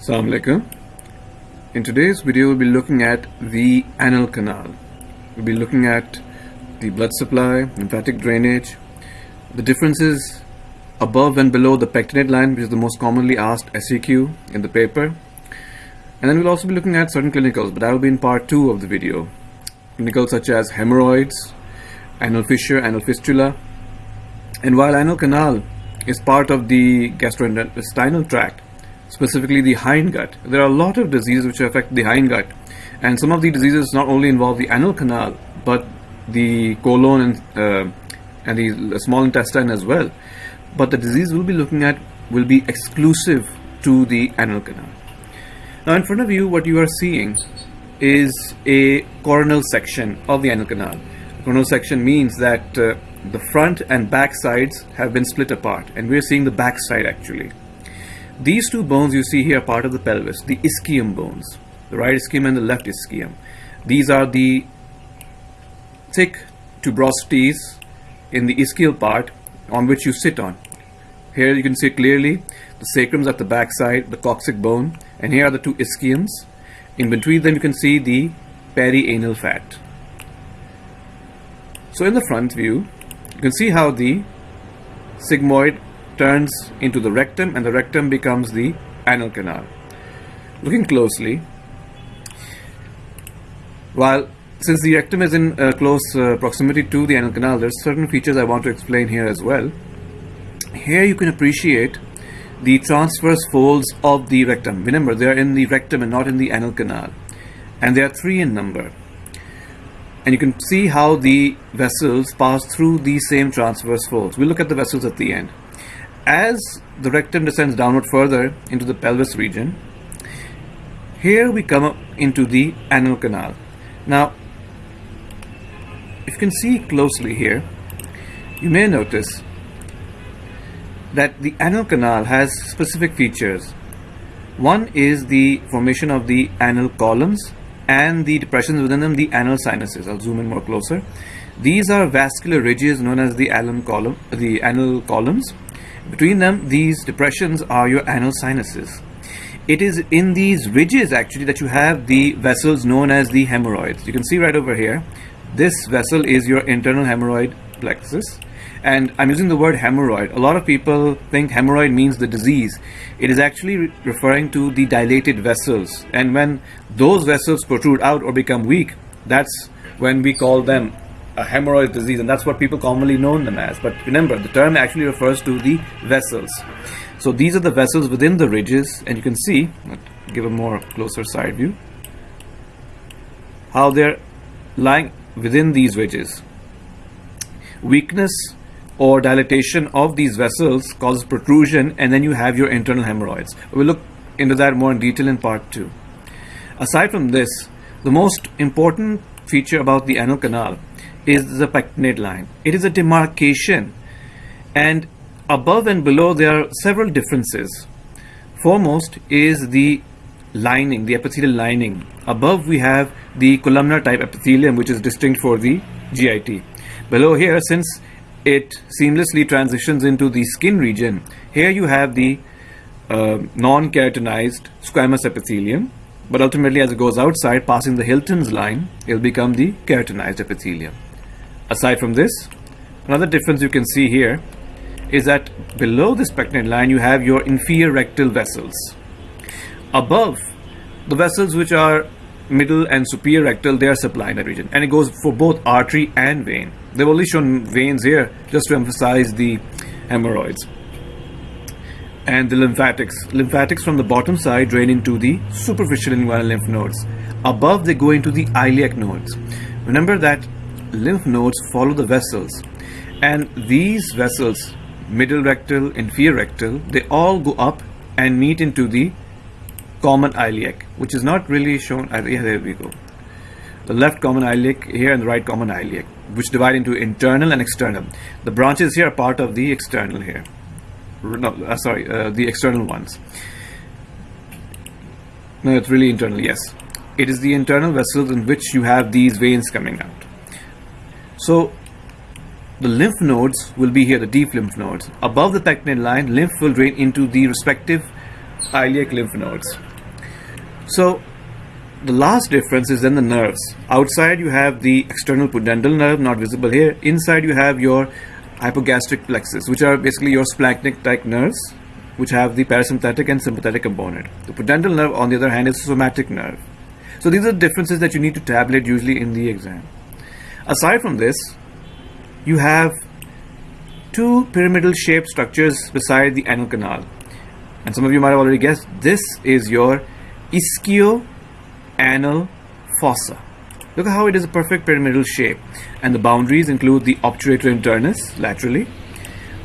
Assalamu alaikum. In today's video, we'll be looking at the anal canal. We'll be looking at the blood supply, lymphatic drainage, the differences above and below the pectinate line, which is the most commonly asked SEQ in the paper. And then we'll also be looking at certain clinicals, but that will be in part two of the video. Clinicals such as hemorrhoids, anal fissure, anal fistula. And while anal canal is part of the gastrointestinal tract, specifically the hindgut. There are a lot of diseases which affect the hindgut, and some of the diseases not only involve the anal canal but the colon and uh, and the small intestine as well. But the disease we'll be looking at will be exclusive to the anal canal. Now, in front of you, what you are seeing is a coronal section of the anal canal. Coronal section means that uh, the front and back sides have been split apart, and we're seeing the back side actually. These two bones you see here are part of the pelvis, the ischium bones, the right ischium and the left ischium. These are the thick tuberosities in the ischial part on which you sit on. Here you can see clearly the sacrums at the back side, the coccyx bone, and here are the two ischiums. In between them you can see the perianal fat. So in the front view, you can see how the sigmoid turns into the rectum and the rectum becomes the anal canal. Looking closely, while since the rectum is in uh, close uh, proximity to the anal canal, there's certain features I want to explain here as well. Here you can appreciate the transverse folds of the rectum. Remember, they are in the rectum and not in the anal canal. And they are three in number. And you can see how the vessels pass through these same transverse folds. We'll look at the vessels at the end. As the rectum descends downward further into the pelvis region, here we come up into the anal canal. Now, if you can see closely here, you may notice that the anal canal has specific features. One is the formation of the anal columns and the depressions within them, the anal sinuses. I'll zoom in more closer. These are vascular ridges known as the column, the anal columns, between them, these depressions are your anal sinuses. It is in these ridges actually that you have the vessels known as the hemorrhoids. You can see right over here, this vessel is your internal hemorrhoid plexus. And I'm using the word hemorrhoid. A lot of people think hemorrhoid means the disease. It is actually re referring to the dilated vessels. And when those vessels protrude out or become weak, that's when we call them a hemorrhoid disease, and that's what people commonly know them as. But remember, the term actually refers to the vessels. So these are the vessels within the ridges, and you can see, give a more closer side view, how they're lying within these ridges. Weakness or dilatation of these vessels causes protrusion, and then you have your internal hemorrhoids. We'll look into that more in detail in part two. Aside from this, the most important feature about the anal canal is the pectinate line. It is a demarcation and above and below there are several differences. Foremost is the lining, the epithelial lining. Above we have the columnar type epithelium which is distinct for the GIT. Below here since it seamlessly transitions into the skin region, here you have the uh, non-keratinized squamous epithelium but ultimately as it goes outside passing the Hilton's line it will become the keratinized epithelium. Aside from this, another difference you can see here is that below the pectinate line you have your inferior rectal vessels. Above, the vessels which are middle and superior rectal, they are supplying that region. And it goes for both artery and vein. They've only shown veins here just to emphasize the hemorrhoids. And the lymphatics. Lymphatics from the bottom side drain into the superficial inguinal lymph nodes. Above, they go into the iliac nodes. Remember that lymph nodes follow the vessels. And these vessels middle rectal inferior rectal they all go up and meet into the common iliac which is not really shown. Uh, yeah, there we go. The left common iliac here and the right common iliac which divide into internal and external. The branches here are part of the external here. No uh, sorry uh, the external ones. No it's really internal yes. It is the internal vessels in which you have these veins coming out so the lymph nodes will be here, the deep lymph nodes. Above the pectinate line, lymph will drain into the respective iliac lymph nodes. So the last difference is then the nerves. Outside you have the external pudendal nerve, not visible here. Inside you have your hypogastric plexus, which are basically your splanchnic-like nerves, which have the parasympathetic and sympathetic component. The pudendal nerve, on the other hand, is somatic nerve. So these are the differences that you need to tabulate usually in the exam. Aside from this, you have two pyramidal shaped structures beside the anal canal. And some of you might have already guessed, this is your ischio-anal fossa. Look at how it is a perfect pyramidal shape. And the boundaries include the obturator internus laterally,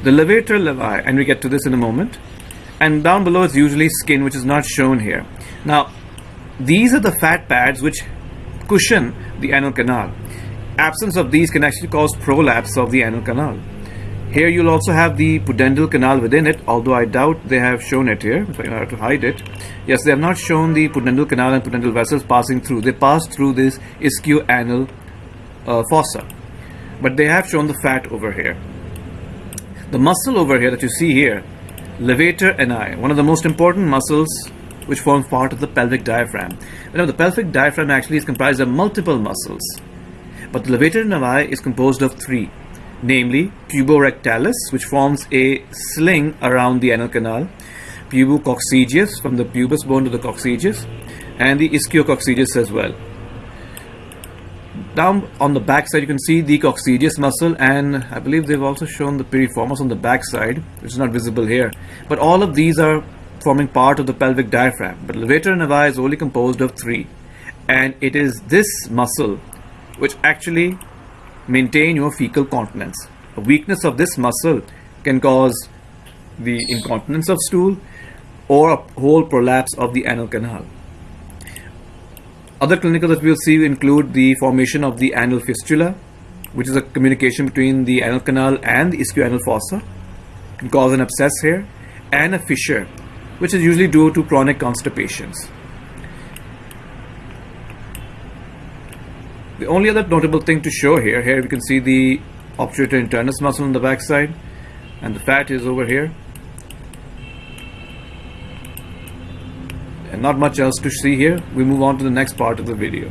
the levator ani, and we get to this in a moment. And down below is usually skin, which is not shown here. Now, these are the fat pads which cushion the anal canal. Absence of these can actually cause prolapse of the anal canal. Here you'll also have the pudendal canal within it, although I doubt they have shown it here, if I have to hide it. Yes, they have not shown the pudendal canal and pudendal vessels passing through. They pass through this ischio-anal uh, fossa. But they have shown the fat over here. The muscle over here that you see here, levator ani, one of the most important muscles which forms part of the pelvic diaphragm. You know, the pelvic diaphragm actually is comprised of multiple muscles, but the levator ani is composed of three, namely puborectalis, which forms a sling around the anal canal, pubococcygeus from the pubis bone to the coccygeus, and the ischio-coccygeus as well. Down on the back side, you can see the coccygeus muscle, and I believe they've also shown the piriformis on the back side, which is not visible here. But all of these are forming part of the pelvic diaphragm. But levator ani is only composed of three. And it is this muscle which actually maintain your fecal continence. A weakness of this muscle can cause the incontinence of stool or a whole prolapse of the anal canal. Other clinical that we'll see include the formation of the anal fistula, which is a communication between the anal canal and the ischioanal fossa, can cause an abscess here, and a fissure, which is usually due to chronic constipations. The only other notable thing to show here, here we can see the obturator internus muscle on the backside and the fat is over here. And not much else to see here. We move on to the next part of the video.